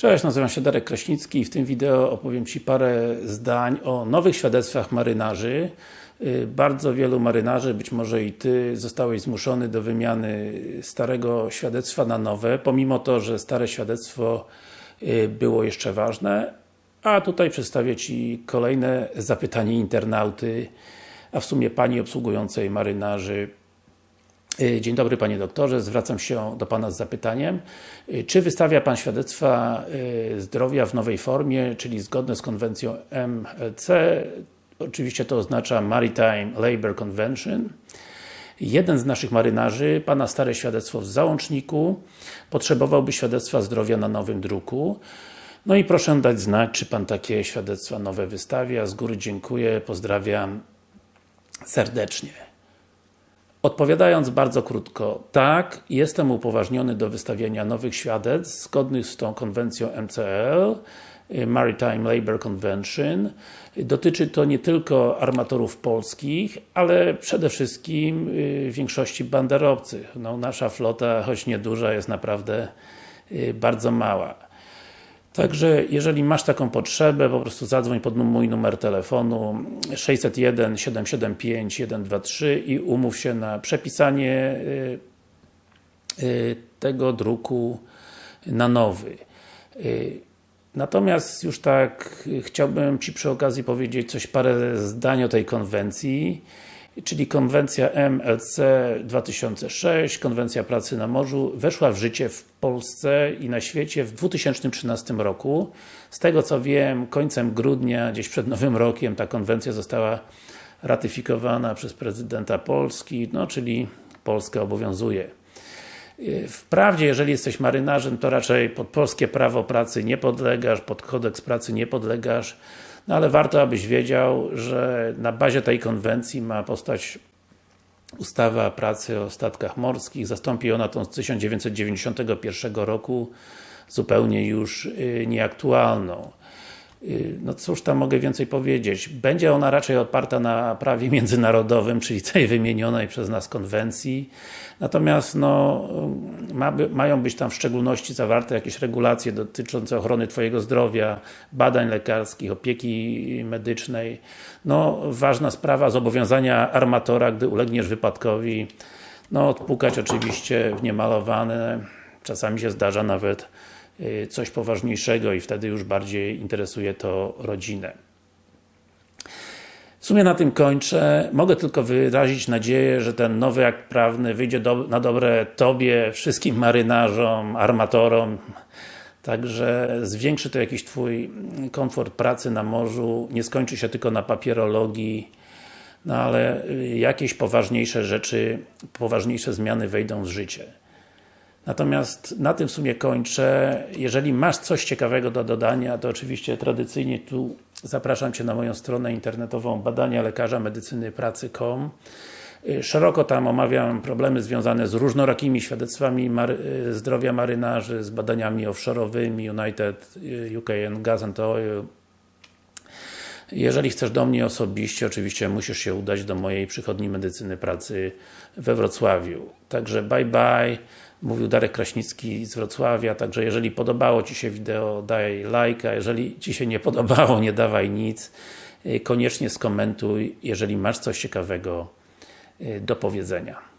Cześć, nazywam się Darek Kraśnicki i w tym wideo opowiem Ci parę zdań o nowych świadectwach marynarzy. Y, bardzo wielu marynarzy, być może i Ty, zostałeś zmuszony do wymiany starego świadectwa na nowe, pomimo to, że stare świadectwo y, było jeszcze ważne. A tutaj przedstawię Ci kolejne zapytanie internauty, a w sumie Pani obsługującej marynarzy dzień dobry Panie Doktorze, zwracam się do Pana z zapytaniem. Y, czy wystawia Pan świadectwa y, zdrowia w nowej formie, czyli zgodne z konwencją MLC? Oczywiście to oznacza Maritime Labour Convention. Jeden z naszych marynarzy, Pana stare świadectwo w załączniku, potrzebowałby świadectwa zdrowia na nowym druku. No i proszę dać znać, czy Pan takie świadectwa nowe wystawia. Z góry dziękuję, pozdrawiam serdecznie. Odpowiadając bardzo krótko, tak, jestem upoważniony do wystawiania nowych świadectw zgodnych z tą konwencją MCL, y, Maritime Labour Convention. Dotyczy to nie tylko armatorów polskich, ale przede wszystkim y, większości banderowców. No, nasza flota, choć nieduża, jest naprawdę y, bardzo mała. Także, jeżeli masz taką potrzebę, po prostu zadzwoń pod mój numer telefonu 601 775 123 i umów się na przepisanie y, y, tego druku na nowy. Y, natomiast już tak chciałbym Ci przy okazji powiedzieć coś parę zdań o tej konwencji czyli konwencja MLC 2006, konwencja pracy na morzu, weszła w życie w Polsce i na świecie w 2013 roku. Z tego co wiem, końcem grudnia, gdzieś przed Nowym Rokiem, ta konwencja została ratyfikowana przez prezydenta Polski, no czyli Polskę obowiązuje. Wprawdzie, jeżeli jesteś marynarzem, to raczej pod polskie prawo pracy nie podlegasz, pod kodeks pracy nie podlegasz, no ale warto, abyś wiedział, że na bazie tej konwencji ma powstać ustawa pracy o statkach morskich. Zastąpi ona tą z 1991 roku, zupełnie już y, nieaktualną. Y, no cóż tam mogę więcej powiedzieć. Będzie ona raczej oparta na prawie międzynarodowym, czyli tej wymienionej przez nas konwencji. Natomiast no, ma mają być tam w szczególności zawarte jakieś regulacje dotyczące ochrony Twojego zdrowia, badań lekarskich, opieki medycznej. No, ważna sprawa zobowiązania armatora, gdy ulegniesz wypadkowi, no, odpukać oczywiście w niemalowane, czasami się zdarza nawet Y, coś poważniejszego i wtedy już bardziej interesuje to rodzinę. W sumie na tym kończę. Mogę tylko wyrazić nadzieję, że ten nowy akt prawny wyjdzie do, na dobre Tobie, wszystkim marynarzom, armatorom, Także zwiększy to jakiś Twój komfort pracy na morzu, nie skończy się tylko na papierologii, no ale jakieś poważniejsze rzeczy, poważniejsze zmiany wejdą w życie. Natomiast na tym w sumie kończę. Jeżeli masz coś ciekawego do dodania, to oczywiście tradycyjnie tu zapraszam Cię na moją stronę internetową badania lekarza medycyny pracy.com Szeroko tam omawiam problemy związane z różnorakimi świadectwami mary zdrowia marynarzy, z badaniami offshore'owymi, United UK and Gas and Oil. Jeżeli chcesz do mnie osobiście, oczywiście musisz się udać do mojej przychodni medycyny pracy we Wrocławiu. Także bye bye. Mówił Darek Kraśnicki z Wrocławia, także jeżeli podobało Ci się wideo, daj lajka, jeżeli Ci się nie podobało, nie dawaj nic. Y, koniecznie skomentuj, jeżeli masz coś ciekawego y, do powiedzenia.